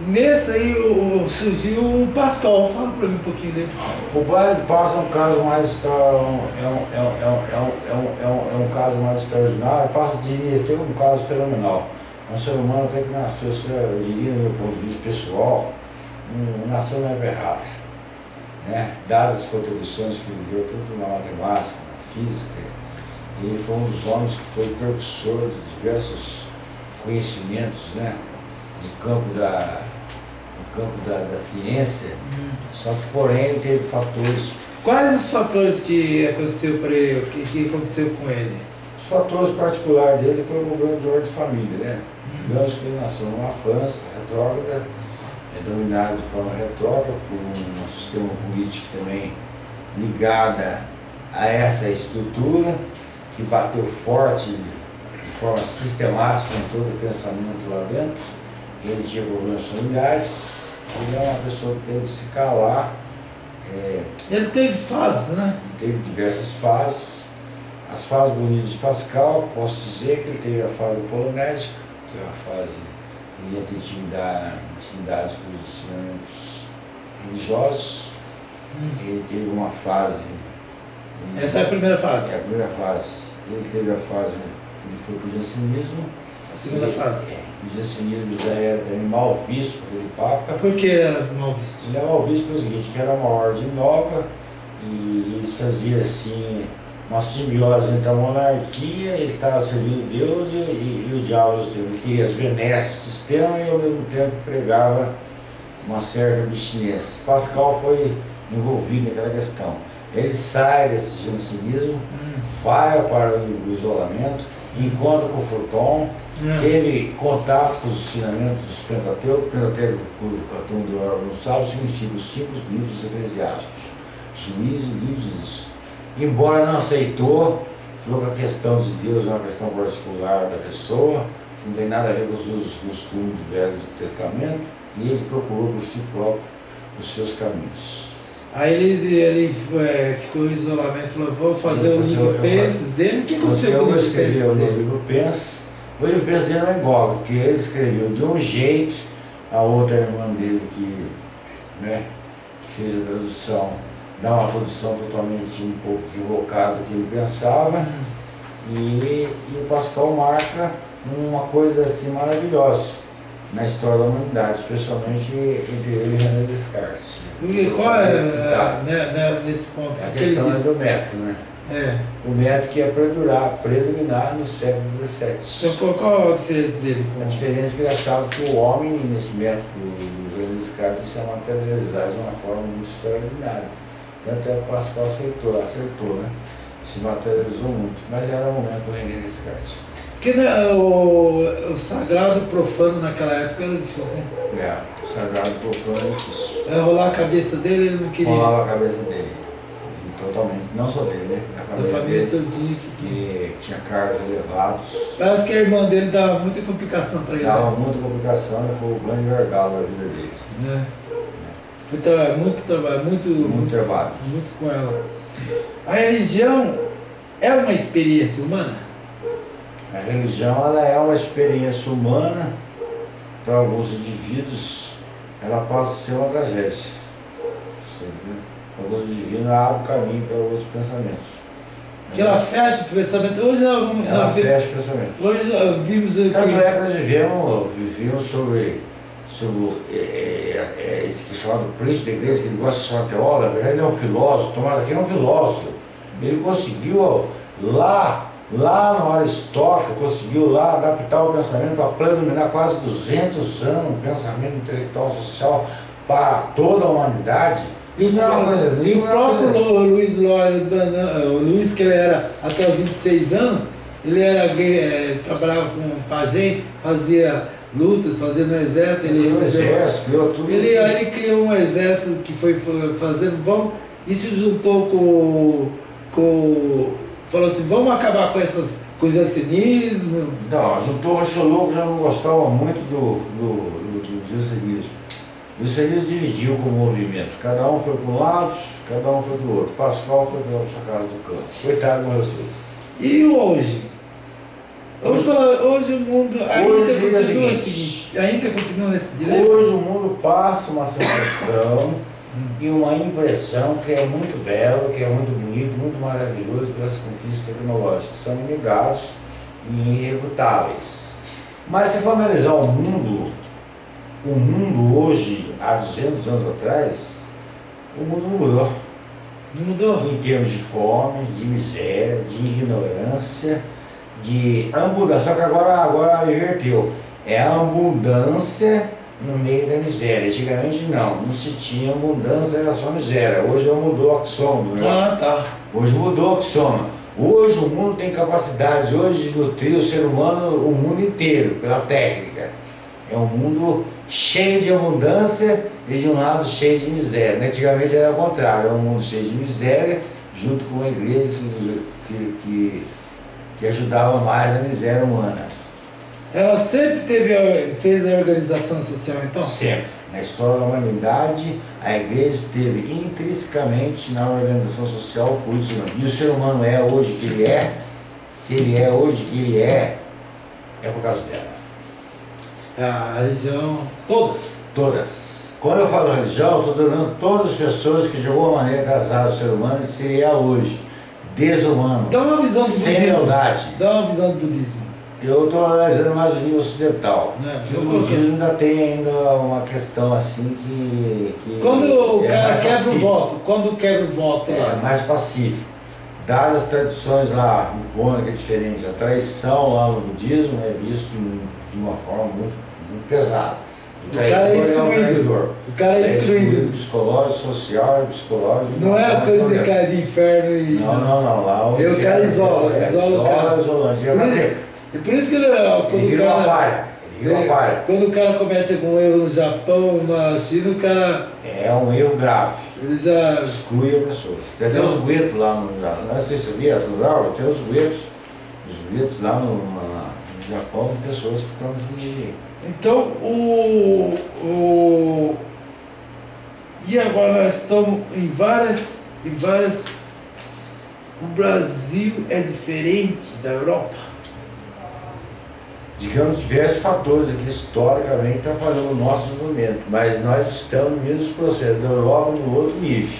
Nesse aí o, surgiu o Pascal, fala para mim um pouquinho dele. O Pascal é um caso mais é um, é um, é um, é um, é um, é um caso mais extraordinário, Pascal diria ter um caso fenomenal. Um ser humano até que nasceu, eu diria, no meu ponto de vista pessoal, um, nasceu na errada. Né? Dadas as contribuições que ele deu tanto na matemática, na física, ele foi um dos homens que foi precursor de diversos conhecimentos, né? No campo da, no campo da, da ciência, hum. só que porém teve fatores. Quais os fatores que aconteceu para ele, que, que aconteceu com ele? Os fatores particulares dele foi o problema de ordem de família, né? Hum. Que ele nasceu numa França retrógrada, é dominado de forma retrógrada por um sistema político também ligada a essa estrutura, que bateu forte de forma sistemática em todo o pensamento lá dentro ele tinha problemas familiares, ele é uma pessoa que teve que se calar. É, ele teve fases, né? Ele teve diversas fases. As fases bonitas de Pascal, posso dizer que ele teve a fase polonésica, que é uma fase que ele ia ter intimidade, intimidade com os ensinamentos religiosos. Hum. Ele teve uma fase. Essa é a primeira fase? É a primeira fase. Ele teve a fase que ele foi para o jansenismo. A segunda fase? É, o jansenismo já era também mal visto pelo Papa. Mas por que era mal visto? Ele era mal visto pelo seguinte, que era uma ordem nova e eles faziam assim uma simbiose entre a monarquia, ele estava servindo Deus e, e, e o diabo, ele queria as benesses do sistema e ao mesmo tempo pregava uma certa abstinência. Pascal foi envolvido naquela questão. Ele sai desse jansenismo, hum. vai para o isolamento, encontra com Furton, é. teve contato com os ensinamentos dos Pentateuco. Pentateuco, todo mundo não sabe, significa os cinco livros eclesiásticos. Juízo, livros Embora não aceitou, falou que a questão de Deus é uma questão particular da pessoa, que não tem nada a ver com os usos costumes do Velho Testamento, e ele procurou por si próprio os seus caminhos. Aí ele, ele é, ficou em isolamento e falou, vou fazer o livro Penses dele. O que aconteceu com o livro Penses dele? O livro Penses o livro Pensa dele é igual, porque ele escreveu de um jeito, a outra irmã dele que, né, que fez a tradução, dá uma tradução totalmente um pouco equivocada do que ele pensava, e, e o Pascal marca uma coisa assim maravilhosa na história da humanidade, especialmente entre ele e René Descartes. E qual é, é né, né, nesse ponto? A questão é do método, né? É. O método que ia predurar, predominar no século XVII. Então qual a diferença dele? A diferença é que ele achava que o homem, nesse método do René Descartes, se materializar de uma forma muito extraordinária. Tanto é que o Pascal aceitou, acertou, né? Se materializou muito. Mas era o momento do René Descartes. Porque né, o, o sagrado profano naquela época era difícil, né? É, o sagrado profano era difícil. Era rolar a cabeça dele, ele não queria. Rolava a cabeça dele. Totalmente, não só dele, né? Da família, da família dele, todinha que, que tinha cargos elevados. Parece que a irmã dele dava muita complicação para ele. Dava muita complicação e foi o grande gargalo da vida dele. É. É, muito trabalho, muito, muito, muito trabalho. Muito com ela. A religião é uma experiência humana? A religião ela é uma experiência humana para alguns indivíduos, ela pode ser uma tragédia. O gozo divino abre o caminho para outros pensamentos. Que ela fecha o pensamento. Hoje não, não, Ela fecha o pensamento. Hoje nós vimos o Tanto é que nós vivemos, vivíamos sobre, sobre é, é, é, esse que é chamado príncipe da igreja, que ele gosta de chamar teólogo, na verdade ele é um filósofo, Tomás aqui é um filósofo. Ele conseguiu lá, lá no Aristóteles, conseguiu lá adaptar o pensamento para predominar quase 200 anos, um pensamento intelectual social para toda a humanidade. É E o não é uma próprio Luiz Lório o Luiz, que ele era até os 26 anos, ele era gay, eh, trabalhava com pajem, fazia lutas, fazia no exército, ele Ele recebeu. exército, criou tudo. Ele, ele criou um exército que foi foi fazendo, vamos, e se juntou com, com. Falou assim, vamos acabar com essas com o jansenismo. Não, juntou o Rochologo já não gostava muito do, do, do, do jansenismo. O jansenismo dividiu com o movimento. Cada um foi para um lado, cada um foi para o outro. Pascal foi para a sua casa do campo. Coitado do Jesus. E hoje? Hoje, hoje o mundo ainda Hoje é continua seguinte. assim, ainda continua nesse dilema. Hoje o mundo passa uma sensação e uma impressão que é muito belo, que é muito bonito, muito maravilhoso pelas conquistas tecnológicas. São inegáveis e irrefutáveis. Mas se for analisar o mundo, o mundo hoje, há 200 anos atrás, o mundo não mudou. Não mudou? Em termos de fome, de miséria, de ignorância, de abundância. Só que agora, agora inverteu. É a abundância no meio da miséria. Antigamente não, não se tinha abundância, era só miséria. Hoje mudou o axômetro. né? Ah, tá. Hoje mudou o axômetro. Hoje o mundo tem capacidade hoje de nutrir o ser humano, o mundo inteiro, pela técnica. É um mundo cheio de abundância e de um lado cheio de miséria. Antigamente era o contrário, era um mundo cheio de miséria, junto com uma igreja que, que, que, que ajudava mais a miséria humana. Ela sempre teve, a- fez a organização social, então? Sempre. Na história da humanidade, a igreja esteve intrinsecamente na organização social por isso. E o ser humano é hoje que ele é, se ele é hoje que ele é, é por causa dela. A religião, todas. Todas. Quando eu falo religião, eu estou dando todas as pessoas que de alguma maneira casaram o ser humano e se é hoje. Desumano. Dá uma visão do sem budismo. lealdade. Dá uma visão do budismo. Eu estou analisando mais o nível ocidental. É, Que o budismo ainda tem ainda uma questão assim que. que Quando o é cara quebra o pacífico. voto, quando quebra o voto É, lá, mais pacífico. Dadas as tradições lá, nipônica é diferente, a traição lá no budismo é visto de uma forma muito, muito pesada. O cara é um excluído. o cara é excluído. Psicológico, social psicológico. Não é a coisa de cara de inferno e. Não, não, não. Lá o cara isola, é, isola o cara. isso- Ele E por isso que ele, quando o vira uma cara. palha. Ele palha. Quando o cara comete algum erro no Japão, na China, o cara. É um erro grave. Ele já. exclui a pessoa. Tem até os guetos lá no Japão, não sei se você sabia, Lauro, tem os guetos, os guetos lá no, na- no Japão, pessoas que estão nível. Então, o, o. E agora nós estamos em várias. Em várias. O Brasil é diferente da Europa. Digamos, diversos fatores aqui historicamente atrapalhando o nosso desenvolvimento, mas nós estamos no mesmo processo da Europa no outro nível.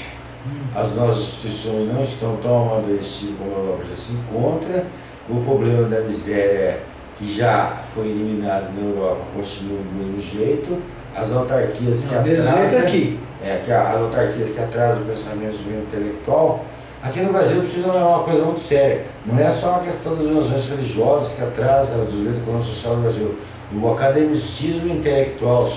As nossas instituições não estão tão amadurecidas como a Europa já se encontra, o problema da miséria que já foi eliminado na Europa continua do mesmo jeito, as autarquias que atrasam aqui. é, que as autarquias que atrasam o pensamento intelectual, aqui no Brasil precisa é uma coisa muito séria. Não é só uma questão das ilusões religiosas que atrasa o desenvolvimento econômico social do Brasil. O academicismo intelectual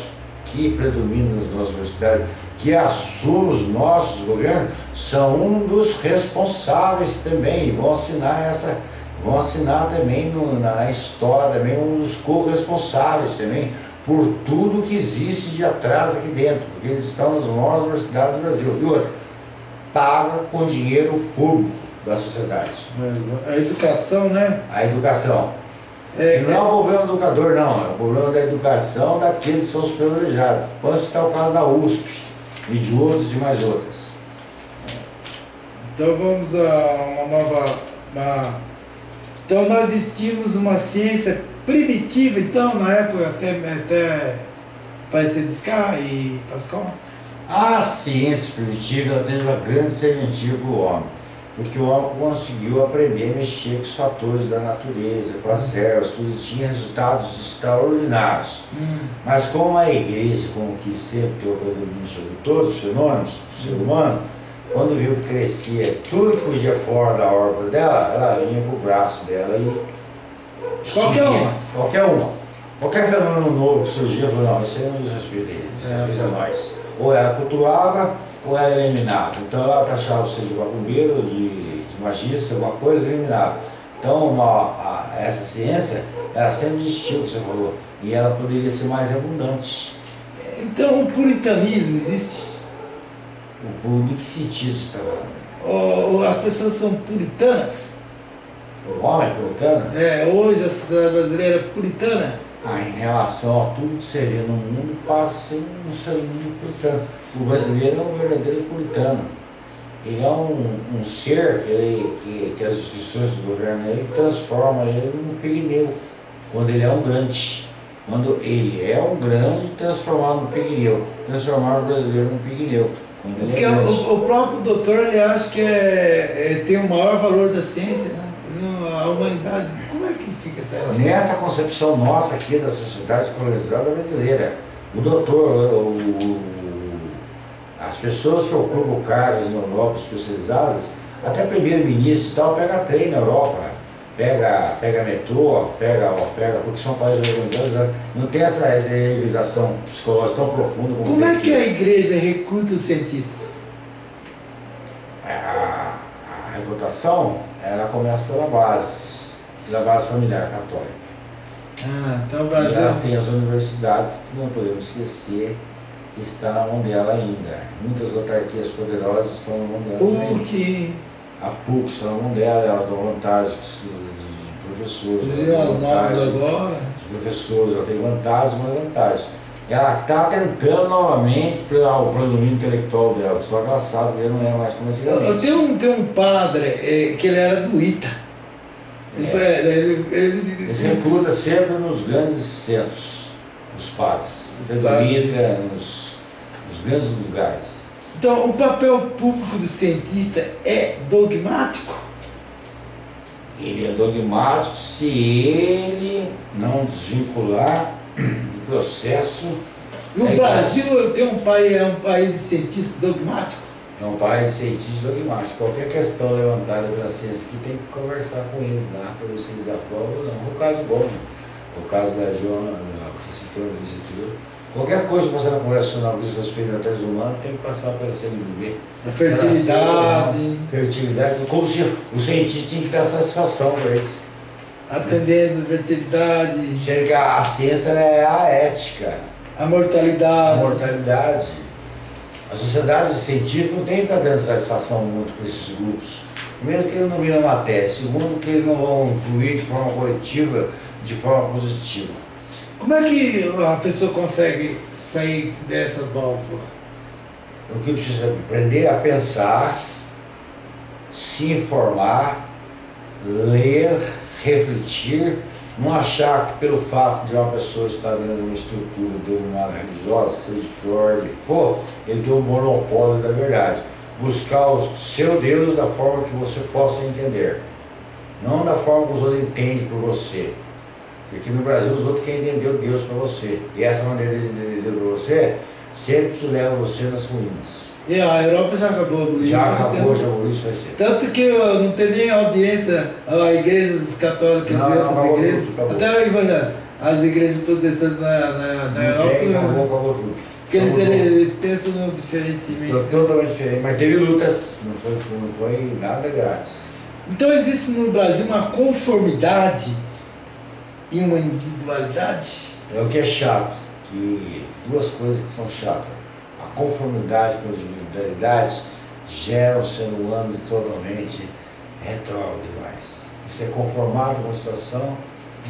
que predomina nas nossas universidades, que assume os nossos governos, são um dos responsáveis também e vão assinar essa, vão assinar também no- na, na história também um dos corresponsáveis também por tudo que existe de atraso aqui dentro, porque eles estão nas maiores universidades do Brasil. E outra, paga com dinheiro público da sociedade. A educação, né? A educação. É, E não é o problema do educador, não. É o problema da educação daqueles que são os privilegiados. Pode citar o caso da USP e de outros e mais outras. Então vamos a uma nova. uma- Então nós tínhamos uma ciência primitiva, então, na época até, até parecer Descar e Pascal. A ciência primitiva teve uma grande serventia para o homem. porque o homem conseguiu aprender a mexer com os fatores da natureza, com as ervas, tudo tinha resultados extraordinários. Hum. Mas como a igreja, como que sempre tem o predomínio sobre todos os fenômenos do ser humano, quando viu que crescia tudo que fugia fora da órbita dela, ela vinha pro braço dela e. Qualquer uma. Qualquer uma. Qualquer fenômeno novo que surgia, falei, não, isso aí não diz respeito a eles, isso É. é coisa nós. Ou ela cultuava, ou ela eliminava. Então ela taxava você de macumbeiro, de, de magista, alguma coisa, eliminava. Então uma, a- essa ciência, ela sempre existiu, o que você falou, e ela poderia ser mais abundante. Então o puritanismo existe? O público que sentido você está falando? Ou ou as pessoas são puritanas? O homem puritano, É, hoje a sociedade brasileira é puritana? ah, em relação a tudo que vê no mundo, passa um ser humano puritano. O brasileiro é um verdadeiro puritano. Ele é um, um ser que, ele, que, que as instituições do governo ele transforma ele num pigmeu, quando ele é um grande. Quando ele é um grande, transformado num pigmeu. Transformar o brasileiro num pigmeu. Porque o, o próprio doutor ele acha que é, é- tem o maior valor da ciência, né? A humanidade, como é que fica essa relação? Nessa concepção nossa aqui da sociedade colonizada brasileira, o doutor, o- o- as pessoas que ocupam cargos na Europa especializadas, até primeiro-ministro e tal, pega trem na Europa, pega, pega metrô, pega, ó, pega, porque são países organizados, né? não tem essa realização psicológica tão profunda como Como é que a igreja recruta os cientistas? A, a reputação, ela começa pela base, pela base familiar católica. Ah, então o E elas Brasil. têm as universidades que não podemos esquecer que está na mão dela ainda. Muitas autarquias poderosas estão na mão dela. também. PUC, A PUC mão dela, elas dão vantagem de, de professores. elas as novas vantagem agora. de professores, ela tem vantagem, mas vantagem. Ela está tentando novamente pelo o predomínio intelectual dela, só que ela sabe que não é mais como Eu, antigamente. eu tenho, um, tenho um padre eh, que ele era do ITA. Ele, É. foi, ele, ele, Eles recrutam sempre nos grandes centros, os padres. Os Predomina nos, nos grandes lugares. Então, o papel público do cientista é dogmático? Ele é dogmático se ele não desvincular do processo. No É Brasil, eu tenho um país, é um país de cientistas dogmático. É um país cientista dogmático. Qualquer questão levantada pela ciência que tem que conversar com eles lá para ver se eles aprovam ou não. O caso bom, o caso da Joana, né, que você citou no Qualquer coisa que você não conversa na busca dos experimentais humanos tem que passar pela CNBB. A fertilidade, Fertilidade, como se o cientista tinha que dar satisfação para eles. a tendência da fertilidade, que a, a ciência é a ética, a a mortalidade. mortalidade. A sociedade científica não tem que ficar dando satisfação muito para esses grupos. Primeiro que eles não viram a matéria, segundo que eles não vão influir de forma coletiva, de forma positiva. Como é que a pessoa consegue sair dessa válvula? O que precisa é aprender a pensar, se informar, ler, refletir, não achar que pelo fato de uma pessoa estar dentro de uma estrutura denominada religiosa, seja que ordem for, ele tem o monopólio da verdade. Buscar o seu Deus da forma que você possa entender, não da forma que os outros entendem por você. Porque no Brasil os outros querem entender Deus para você. E essa maneira de entender Deus para você sempre te leva você nas ruínas. E a Europa já acabou abolindo. Já acabou, já aboliu isso vai ser. Tanto que ó, não tem nem audiência a igrejas católicas Não, e não, outras acabou igrejas. tudo. Até as igrejas protestantes na, na, na Não Europa, tem, acabou, não- acabou tudo. porque eles, eles pensam no diferentemente. Tô- Totalmente diferente, mas teve lutas, não foi, não foi nada grátis. Então existe no Brasil uma conformidade e uma individualidade. É o que é chato, que duas coisas que são chatas. A conformidade com as individualidades gera um ser humano totalmente retrógrado demais. Você é conformado com a situação.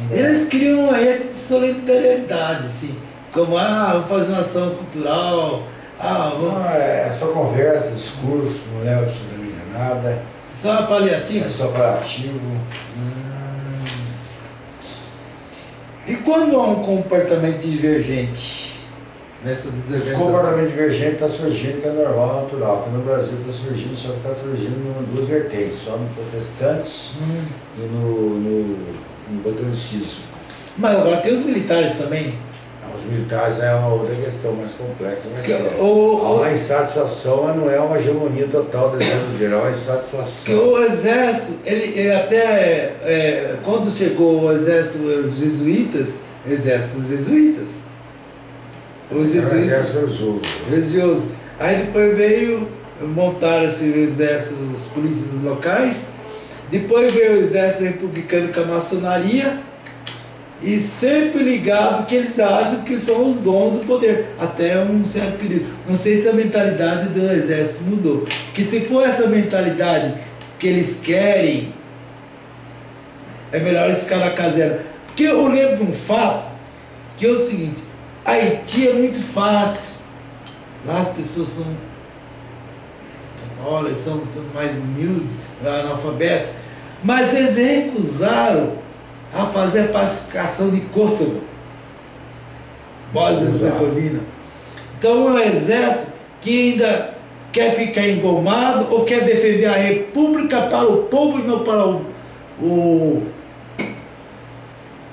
não é. Eles criam uma rede de solidariedade, assim, como ah, vou fazer uma ação cultural, ah, vou... Não, é só conversa, discurso, não leva absolutamente nada, só uma é só parativo. E quando há um comportamento divergente? nessa Esse comportamento divergente está surgindo, que é normal, natural, que no Brasil está surgindo, só que está surgindo em duas vertentes, só no protestante Hum. e no, no, no catolicismo. Mas agora tem os militares também. Os militares é uma outra questão mais complexa, mas Que, é. o, uma insatisfação, não é uma hegemonia total do exército geral, é insatisfação. o exército, ele, ele até é, quando chegou o exército, os jesuítas, exército dos jesuítas. Os É um jesuítas. exército religioso. religioso. Aí depois veio montar esse exército, os polícias locais. Depois veio o exército republicano com a maçonaria. E sempre ligado que eles acham que são os donos do poder. Até um certo período. Não sei se a mentalidade do exército mudou. Porque se for essa mentalidade que eles querem, é melhor eles ficar na caserna. Porque eu lembro de um fato que é o seguinte, Haiti é muito fácil. Lá as pessoas são católicas, são, são mais humildes, analfabetos. Mas eles recusaram a fazer a pacificação de Kosovo, Bósnia e Herzegovina. Então um exército que ainda quer ficar engomado ou quer defender a república para o povo e não para o, o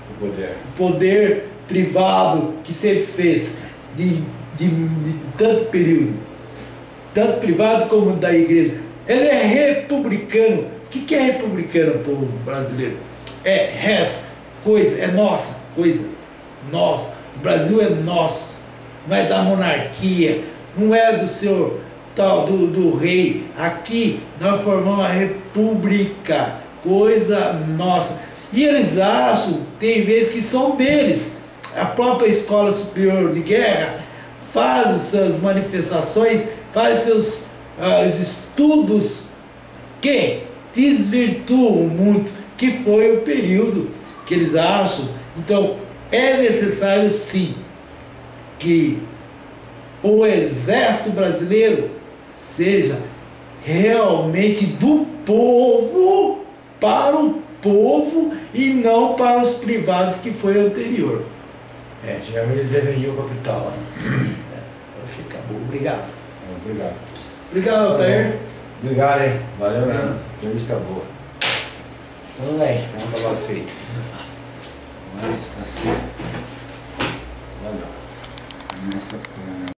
O poder. poder privado que sempre fez de, de, de tanto período, tanto privado como da igreja. Ele é republicano. O que, que é republicano, povo brasileiro? É res, coisa, é nossa, coisa, nosso. O Brasil é nosso, não é da monarquia, não é do senhor tal, do, do rei. Aqui nós formamos a república, coisa nossa. E eles acham, tem vezes que são deles. A própria Escola Superior de Guerra faz as suas manifestações, faz seus os estudos que desvirtuam muito, que foi o período que eles acham. Então, é necessário sim que o exército brasileiro seja realmente do povo para o povo e não para os privados que foi anterior. É, antigamente eles defendiam o capital. Né? Acho que acabou. Obrigado. Obrigado. Obrigado, Altair. Obrigado, hein? Valeu, né? Entrevista boa. Moleque. Vamos acabar feito. Mas assim. Olha. Nessa